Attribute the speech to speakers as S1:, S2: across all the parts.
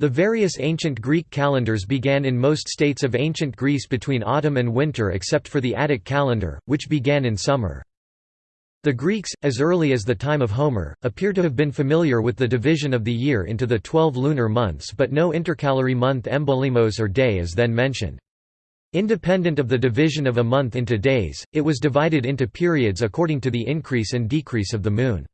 S1: The various ancient Greek calendars began in most states of ancient Greece between autumn and winter except for the Attic calendar, which began in summer. The Greeks, as early as the time of Homer, appear to have been familiar with the division of the year into the twelve lunar months but no intercalary month embolimos or day is then mentioned. Independent of the division of a month into days, it was divided into periods according to the increase and decrease of the moon.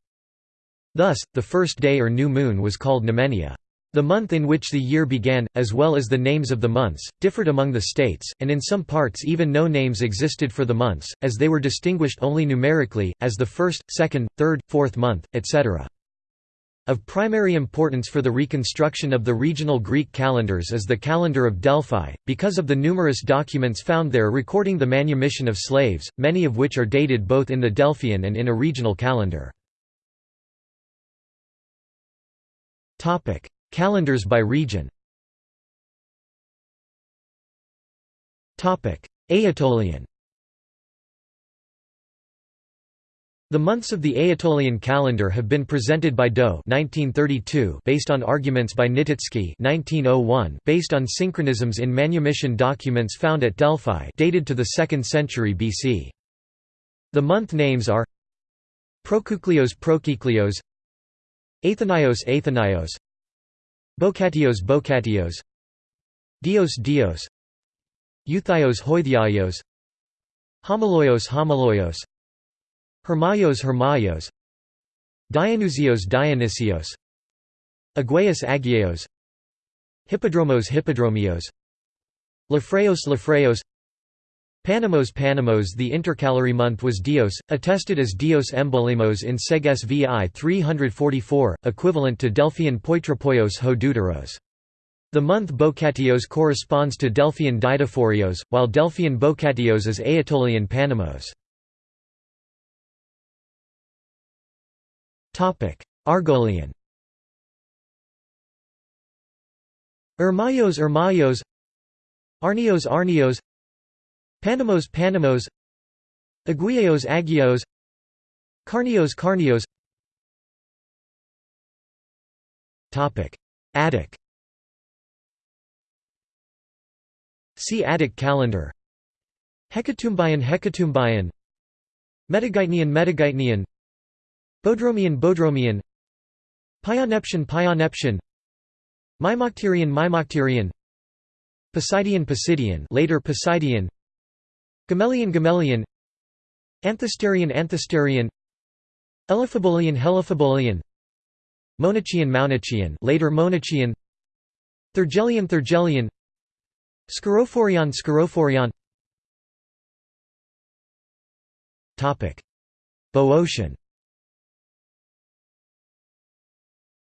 S1: Thus, the first day or new moon was called noumenia. The month in which the year began, as well as the names of the months, differed among the states, and in some parts even no names existed for the months, as they were distinguished only numerically, as the first, second, third, fourth month, etc. Of primary importance for the reconstruction of the regional Greek calendars is the calendar of Delphi, because of the numerous documents found there recording the manumission of slaves, many of which are dated both in the Delphian and in a regional calendar. Calendars by region Aetolian The months of the Aetolian calendar have been presented by Daux based on arguments by Nikitsky oh based on synchronisms in manumission documents found at Delphi dated to the 2nd century BC. The month names are Prokuklios Prokiklios Athenios Athenios Bokatios Bokatios Dios Dios. Euthios Hoithiaios. Homoloios Homoloios. Hermaios Hermaios. Dionysios Dionysios. Aguaios Agios Hippodromos Hippodromios. Lafreos Lafreos Panamos Panamos The intercalary month was Dios, attested as Dios Embolimos in Seges vi 344, equivalent to Delphian Poitropoios ho deuteros. The month Bocatios corresponds to Delphian Didaphorios, while Delphian Bocatios is Aetolian Panamos. Argolian Ermaios Ermaios Arnios Arnios Panamos Panamos. Aguios Agios Carnios Carnios. Attic. See Attic calendar. Hecatombian Hecatombian Metageitnian Metageitnian Bodromian Bodromian Pioneptian Pioneptian Mimocterian Mimocterian Poseidian Posidian later Poseidian Gamelian Gamelian Anthesterian Anthesterian Elaphebolian Heliphebolian Monachian Maunachian later Monachian Thergelian Thergelian Scarophorion Scarophorion Topic. Boeotian.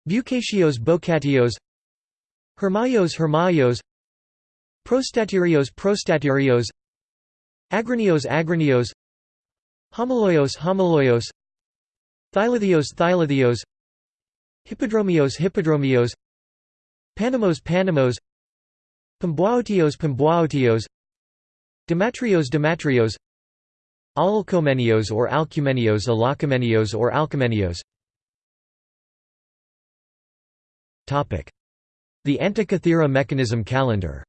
S1: Bucatios Bocatios. Hermaios Hermaios. Prostaterios Prostaterios Agranios Agranios Homoloios Homoloios. Thylithios Thylithios Hippodromios Hippodromios. Panamos Panamos. Pambuaotios Pambuaotios Demetrios Demetrios Alcomenios or Alcumenios Alacomenios or Alcomenios The Antikythera mechanism calendar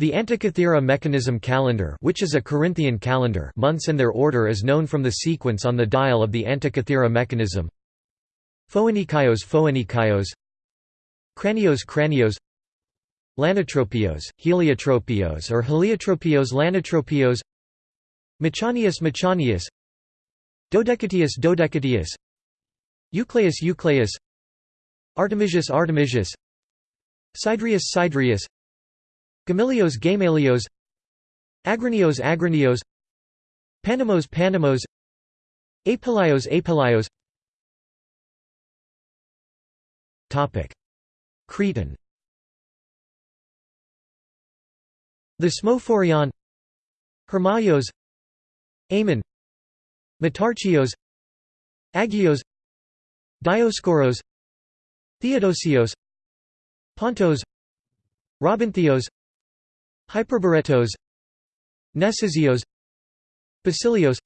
S1: The Antikythera mechanism calendar which is a Corinthian calendar months and their order is known from the sequence on the dial of the Antikythera mechanism. Phoenikaios Phoenikaios Cranios Cranios. Lanotropios, Heliotropios or Heliotropios Lanotropios. Machanius Machanius Dodecatius Dodecatius. Eucleus Eucleus Artemisius Artemisius Sidrius Sidrius Gamalios Gamalios Agrinios Agrinios Panamos Panamos Apelios Apelios. Topic. Cretan. Thesmophorion Hermaios Amon Metarchios Agios Dioscoros Theodosios Pontos Robinthios Hyperboretos Nesizios Basilios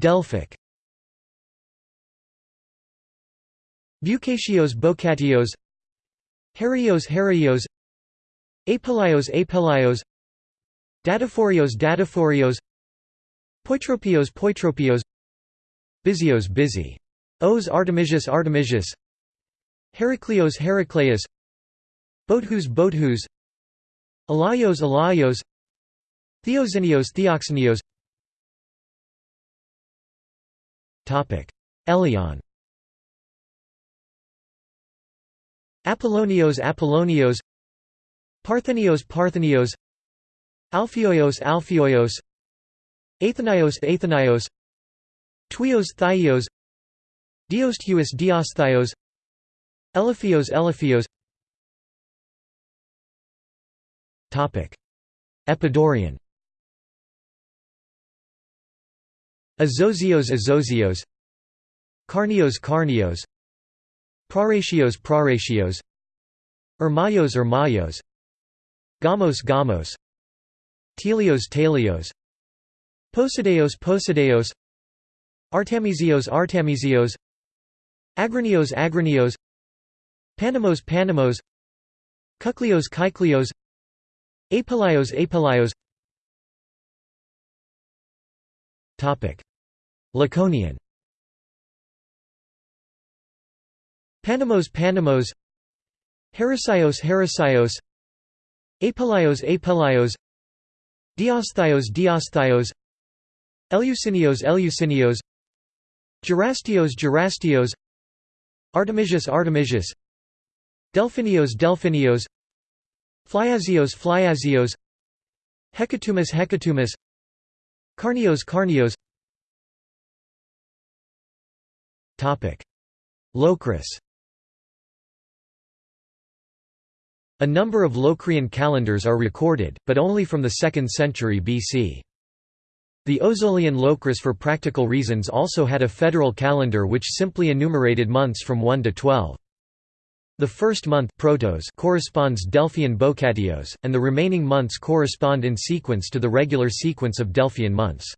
S1: Delphic. Bucatios Bocatios. Herios Herios. Apelios Apelios Dataphorios Dataphorios. Poitropios Poitropios. Bizios Busy. Os Artemisius Artemisius Heracleos Heracleus Bothus Bothus Alaios Alaios Theoxenios Theoxenios Topic. Elion. Apollonios Apollonios. Parthenios Parthenios. Alphioios Alphioios. Athenios Athenios. Tuios Thaios. Diosthuis Diosthios Eliphios Eliphios Epidaurian Azosios Azosios Carnios Carnios. Praratios Praratios Ermaios Ermaios. Gamos Gamos. Telios Telios. Posideos Posideos. Artemisios Artemisios Agranios Agranios Panamos Panamos. Kuklios Kyklios Apelios Apelios Laconian. Panamos Panamos. Heresios Heresios. Apelios Apelios Diosthios Diosthios Eleusinios Eleusinios. Gerastios Gerastios. Artemisius Artemisius Delphinios Delphinios Flyazios Flyazios Hecatomus Hecatomus Carnios Carnios. Topic. Locris. A number of Locrian calendars are recorded, but only from the 2nd century BC. The Ozolian Locris for practical reasons also had a federal calendar which simply enumerated months from 1 to 12. The first month protos corresponds Delphian Bocatios, and the remaining months correspond in sequence to the regular sequence of Delphian months.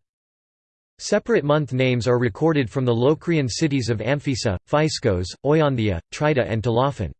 S1: Separate month names are recorded from the Locrian cities of Amphissa, Physkos, Oiondia, Trita and Tolophon.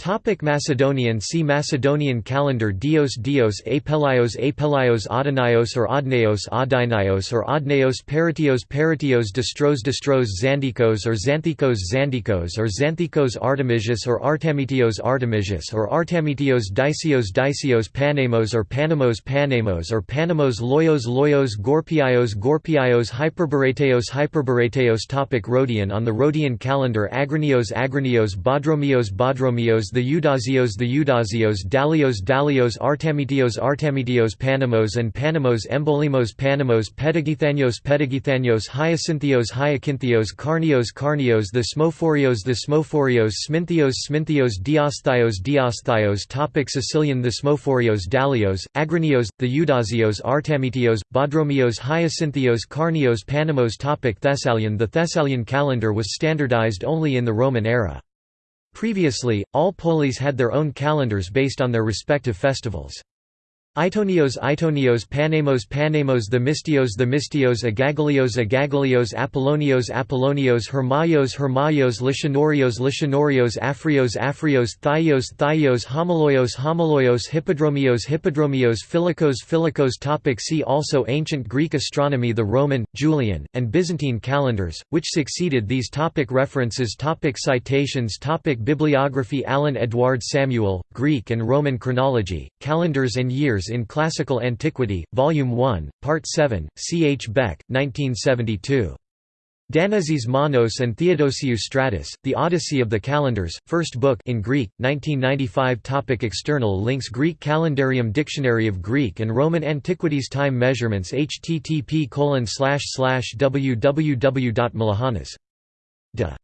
S1: Topic Macedonian. See Macedonian calendar. Dios Dios Apelios Apelios Adonios or Adneos Adinios or Adneos Peritios Peritios Distros Distros Xanthikos or Xanthikos Xanthikos or Xanthikos Artemisius or Artemitios Artemisius or Artemitios Dicios Dicios Panamos or Panamos Panamos or Panamos Loyos Loyos Gorpiaios Gorpiaios Hyperboreteos Hyperboreteos Topic Rhodian. On the Rhodian calendar Agrinios Agrinios Bodromios Bodromios the Eudazios the Eudazios Dalios Dalios Artemitios Artemitios Panamos and Panamos Embolimos Panamos Pedagithanios Pedagithanios Hyacinthios Hyacinthios Carnios Carnios the Smophorios the Smophorios Sminthios Sminthios Diosthios Diosthios Topic Sicilian the Smophorios Dalios, Agranios, the Eudazios Artemitios, Bodromios Hyacinthios Carnios Panamos Topic Thessalian The Thessalian calendar was standardized only in the Roman era. Previously, all polis had their own calendars based on their respective festivals. Itonios Itonios Panamos Panamos the Mystios the Mystios Agagalios Agagalios Apollonios Apollonios Hermaios Hermaios Lichonorios Lichonorios Afrios Afrios Thaios Thaios Homoloios Homoloios Hippodromios Hippodromios Philikos Philikos Topic See also Ancient Greek astronomy The Roman, Julian, and Byzantine calendars, which succeeded these topic References topic Citations topic Bibliography Alan Edward Samuel, Greek and Roman Chronology, Calendars and Years in Classical Antiquity, Volume 1, Part 7, C. H. Beck, 1972. Danezis Manos and Theodosiou Stratos, The Odyssey of the Calendars, First Book in Greek, 1995 Topic External links Greek Calendarium Dictionary of Greek and Roman Antiquities Time Measurements http www.malahanas.de